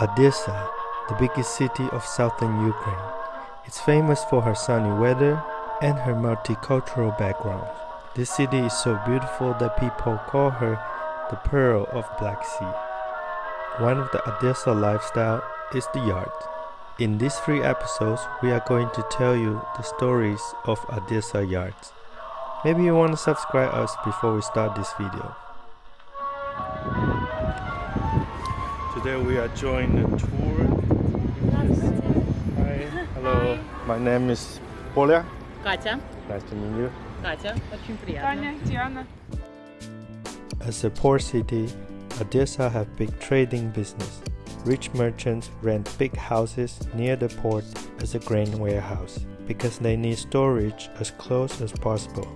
Odessa, the biggest city of southern Ukraine, is famous for her sunny weather and her multicultural background. This city is so beautiful that people call her the Pearl of Black Sea. One of the Odessa lifestyle is the yard. In these three episodes, we are going to tell you the stories of Odessa yards. Maybe you want to subscribe us before we start this video. Today we are joining a tour. Hi, hello. My name is Polya. Катя. Nice to meet you. Катя, очень приятно. Таня, Диана. As a port city, Odessa have big trading business. Rich merchants rent big houses near the port as a grain warehouse because they need storage as close as possible.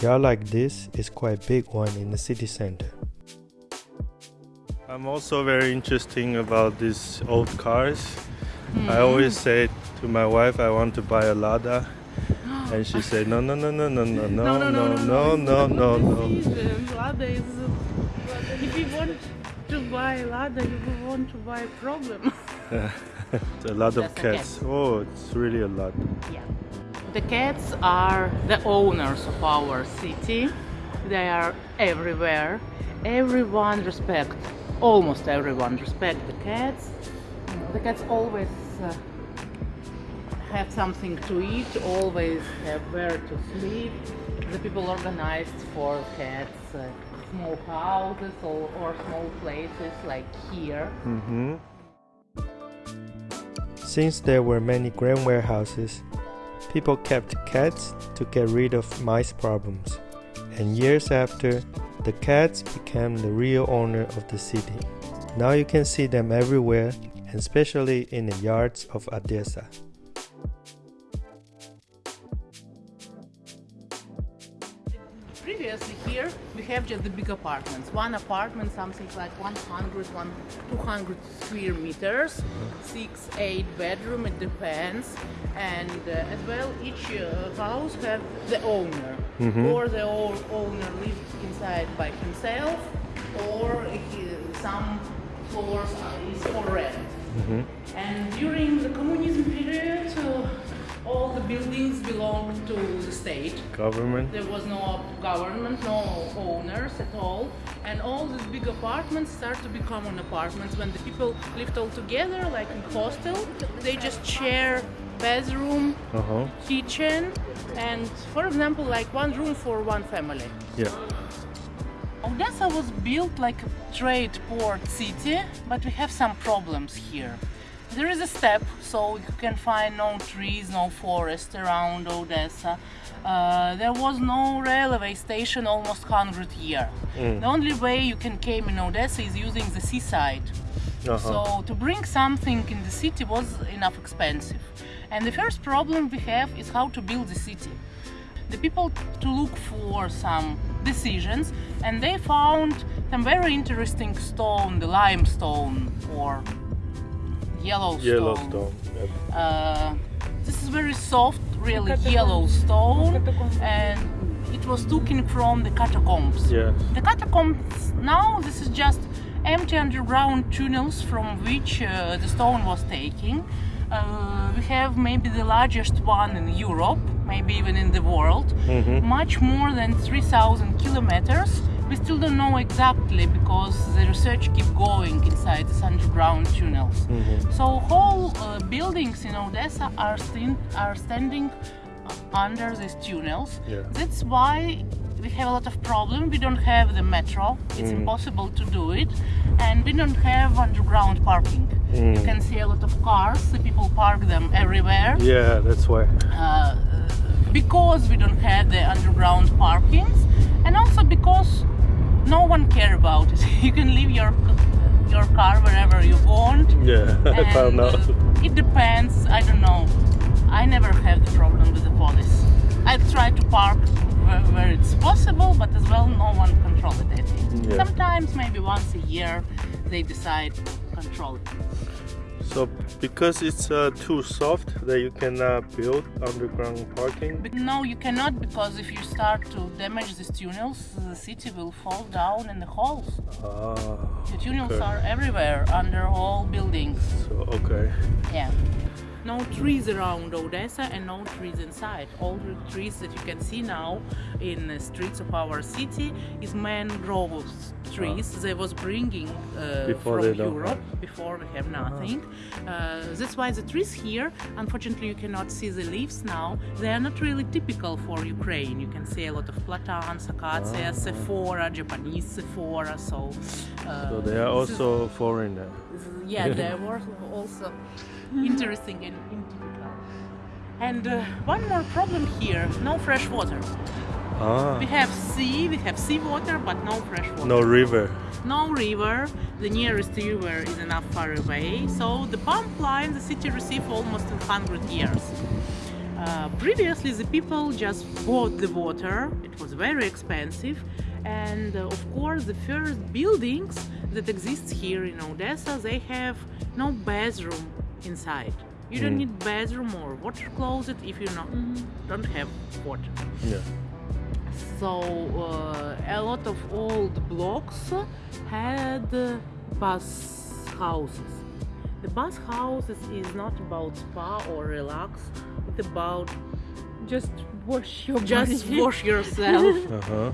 Yard like this is quite big one in the city center. I'm also very interesting about these old cars. I always say to my wife I want to buy a Lada and she said no no no no no no no no no no no no Lada is. If you want to buy Lada, you will want to buy a problem. a lot of cats. Oh, it's really a lot. yeah. The cats are the owners of our city. They are everywhere. Everyone respect, almost everyone respect the cats. The cats always uh, have something to eat, always have where to sleep. The people organized for cats uh, small houses or, or small places like here. hmm Since there were many grain warehouses, people kept cats to get rid of mice problems. And years after, the cats became the real owner of the city. Now you can see them everywhere, and especially in the yards of Odessa. Have just the big apartments. One apartment, something like 100, one, 200 square meters, six, eight bedroom, it depends. And uh, as well, each uh, house have the owner, or the owner lives inside by himself, or he, some floors is for rent. And during the communism period, uh, all the buildings belonged to the state. Government? There was no government, no owners at all, and all these big apartments start to become common apartments when the people lived all together, like in hostel. They just share bathroom, Uh huh. kitchen, and for example, like one room for one family. Yeah. Odessa was built like a trade port city, but we have some problems here. There is a steppe, so you can find no trees, no forest around Odessa. Uh, there was no railway station almost 100 years. The only way you can came in Odessa is using the seaside. Uh-huh. So to bring something in the city was enough expensive. And the first problem we have is how to build the city. The people to look for some decisions and they found some very interesting stone, the limestone or Yellowstone. Yellowstone. Yep. Uh, this is very soft, really Catacombs. yellow stone, and it was taken from the catacombs. Yeah. The catacombs now this is just empty underground tunnels from which uh, the stone was taken. Uh, we have maybe the largest one in Europe, maybe even in the world, much more than 3,000 kilometers. We still don't know exactly because the research keep going inside these underground tunnels. So whole uh, buildings in Odessa are, are standing under these tunnels. Yeah. That's why we have a lot of problem. We don't have the metro. It's impossible to do it, and we don't have underground parking. You can see a lot of cars. The people park them everywhere. Yeah, that's why. Uh, because we don't have the underground parkings, and also because no one care about it. You can leave your your car wherever you want. Yeah, I found out. uh, it depends. I don't know. I never have the problem with the police. I try to park where, where it's possible, but as well, no one controls it. Yeah. Sometimes, maybe once a year, they decide to control it. So because it's uh, too soft that you cannot build underground parking. But no, you cannot because if you start to damage these tunnels, the city will fall down in the holes. Ah, The tunnels okay. are everywhere under all buildings. So okay. Yeah. No trees around Odessa and no trees inside. All the trees that you can see now in the streets of our city is mangrove trees. They was bringing uh, Before from Europe before we have nothing. Uh, that's why the trees here, unfortunately, you cannot see the leaves now. They are not really typical for Ukraine. You can see a lot of platans, acacias, sophora, Japanese sophora. So, So they are is- also foreigner. yeah, they were also interesting and typical. And uh, one more problem here: no fresh water. Ah, We have sea, we have seawater, but no fresh water. no river. No river. The nearest river is enough far away. So the pump line the city received almost 100 years. Uh, previously, the people just bought the water. It was very expensive, and uh, of course, the first buildings that exist here in Odessa they have no bathroom inside. You don't need bathroom or water closet if you not, don't have water. Yeah. So uh, a lot of old blocks had uh, bus houses. The bus houses is not about spa or relax. It's about Just wash your just body. wash yourself. Uh huh.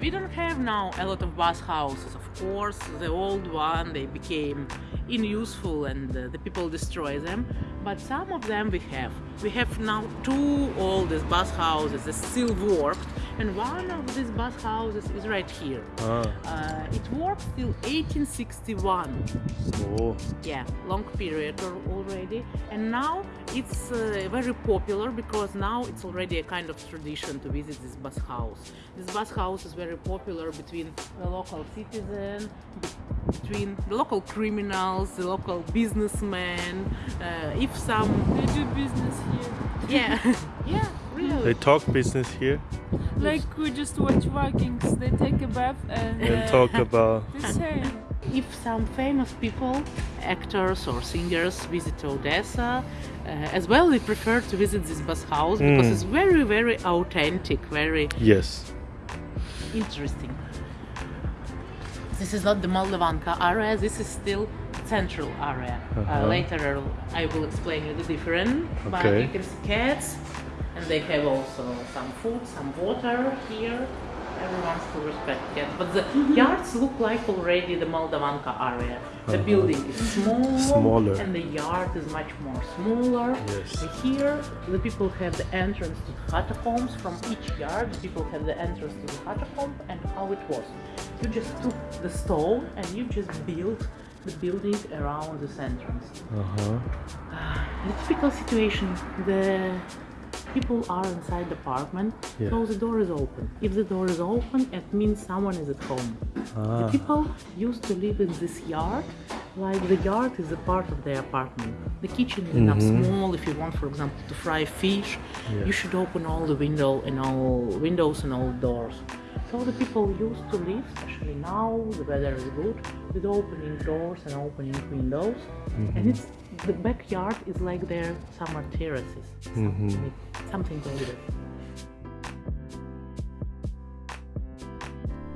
We don't have now a lot of bus houses. Of course, the old one they became unuseful and uh, the people destroy them. But some of them we have. We have now two oldest bus houses that still work, and one of these bus houses is right here. Ah. Uh, it worked till 1861 Oh. yeah long period already and now it's uh, very popular because now it's already a kind of tradition to visit this bus house this bus house is very popular between the local citizen between the local criminals the local businessmen uh, if some They do business here. yeah yeah really They talk business here Like we just watch Vikings. They take a bath and, and uh, talk about. the same. if some famous people, actors or singers visit Odessa, uh, as well, they prefer to visit this bus house because Mm. it's very, very authentic, very Yes. interesting. This is not the Moldavanka area. This is still central area. Uh, Uh-huh. later, I will explain you the difference. But you can see cats, and they have also some food, some water here. Everyone still respect cats, but the yards look like already the Moldavanka area. The Uh-huh. building is small, Smaller. and the yard is much more smaller. Yes. Here, the people have the entrance to the catacombs. From each yard, the people have the entrance to the catacomb, and how it was. You just took the stone and you just built the building around this entrance. Uh huh. The typical situation, the people are inside the apartment, Yeah. so the door is open. If the door is open, it means someone is at home. Ah. The Ah. people used to live in this yard, like the yard is a part of their apartment. The kitchen is enough small. If you want, for example, to fry fish, Yeah. you should open all the window and all windows and all doors. So the people used to live, especially now the weather is good, with opening doors and opening windows. And mm-hmm. it's the backyard is like their summer terraces, something, something like that.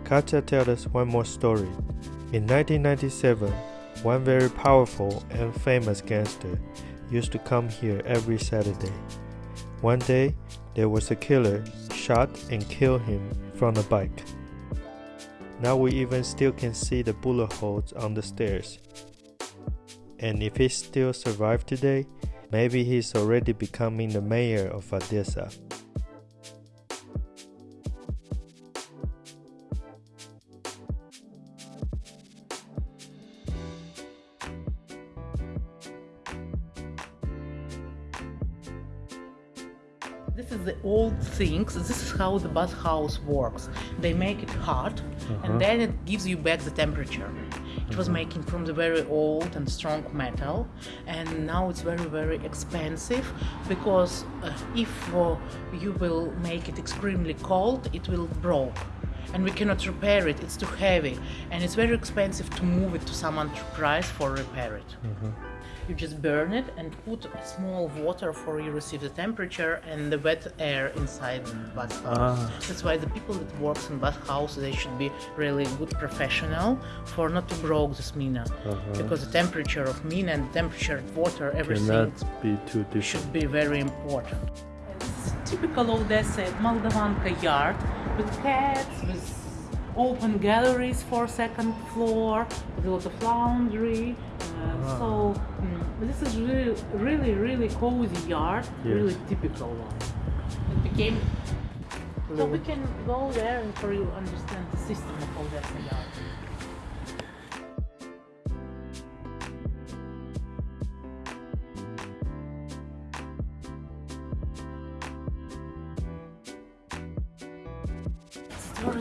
Katya tells us one more story. In 1997, one very powerful and famous gangster used to come here every Saturday. One day, there was a killer shot and killed him from a bike. Now we even still can see the bullet holes on the stairs. And if he still survived today, maybe he's already becoming the mayor of Odessa. This is the old things. This is how the bus house works. They make it hot, Uh-huh. and then it gives you back the temperature. It was making from the very old and strong metal, and now it's very very expensive because uh, if uh, you will make it extremely cold, it will broke and we cannot repair it it's too heavy and it's very expensive to move it to some enterprise for repair it you just burn it and put small water for you receive the temperature and the wet air inside the bathhouse Ah. that's why the people that works in bathhouse they should be really good professional for not to broke this mina because the temperature of mina and the temperature of water everything Cannot be too different. should be very important. It's typical Odessa Moldavanka yard with cats, with open galleries for second floor, with a lot of laundry. Uh, So mm, this is really, really, really cozy yard, Yes. really typical one. It became. So we can go there and for you understand the system of all Odessa yard.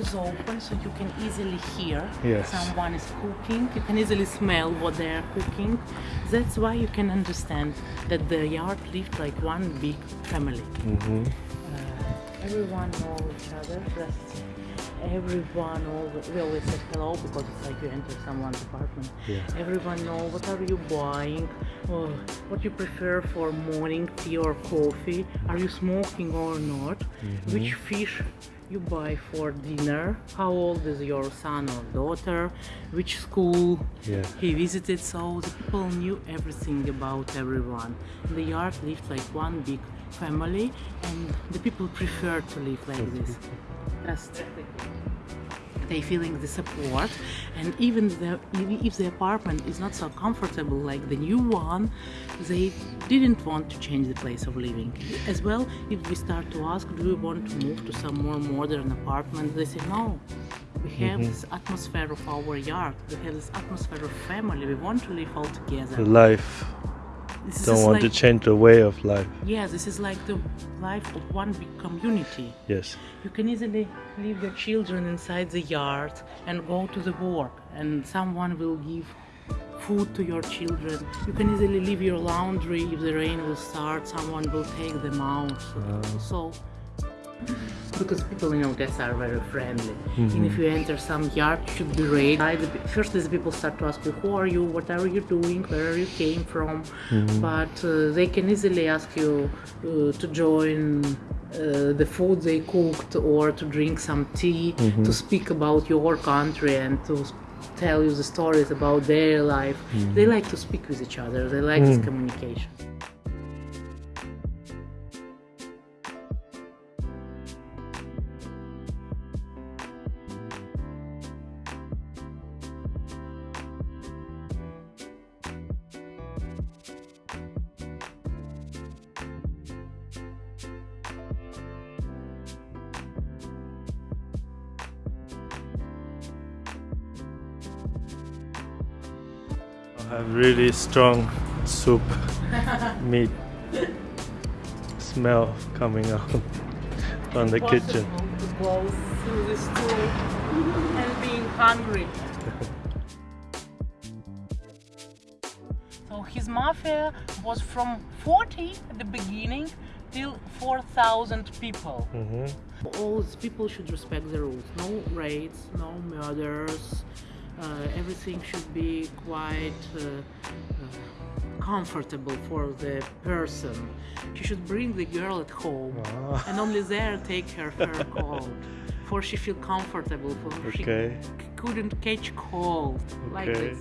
Is open so you can easily hear Yes. someone is cooking. You can easily smell what they are cooking. That's why you can understand that the yard lived like one big family. hmm Uh, everyone knows each other. Just everyone always, we always say hello because it's like you enter someone's apartment. Yeah. Everyone know what are you buying, or what you prefer for morning tea or coffee. Are you smoking or not? Mm-hmm. Which fish you buy for dinner? How old is your son or daughter? Which school Yeah. he visited? So the people knew everything about everyone. The yard lived like one big family, and the people prefer to live like this. Just they feeling the support. And even the, if the apartment is not so comfortable like the new one they didn't want to change the place of living. As well if we start to ask do we want to move to some more modern apartment they say no. We have mm-hmm. this atmosphere of our yard. We have this atmosphere of family. We want to live all together. Life. This Don't want to change the way of life. Yes, this is like the life of one big community Yes. you can easily leave your children inside the yard and go to the work and someone will give food to your children you can easily leave your laundry if the rain will start someone will take them out uh-huh. so because people in Odessa are very friendly. And if you enter some yard you should be ready. First the people start to ask you who are you? What are you doing? Where are you came from? But uh, they can easily ask you uh, to join uh, the food they cooked or to drink some tea to speak about your country and to tell you the stories about their life. They like to speak with each other. They like this communication have really strong soup meat smell coming out from the kitchen. To go through this tour and being hungry. so his mafia was from 40 at the beginning till 4,000 people. hmm All these people should respect the rules. No raids, no murders. Uh, everything should be quite uh, uh, comfortable for the person. She should bring the girl at home Ah. and only there take her her cold. For she feel comfortable, for she Okay. c- couldn't catch cold like this.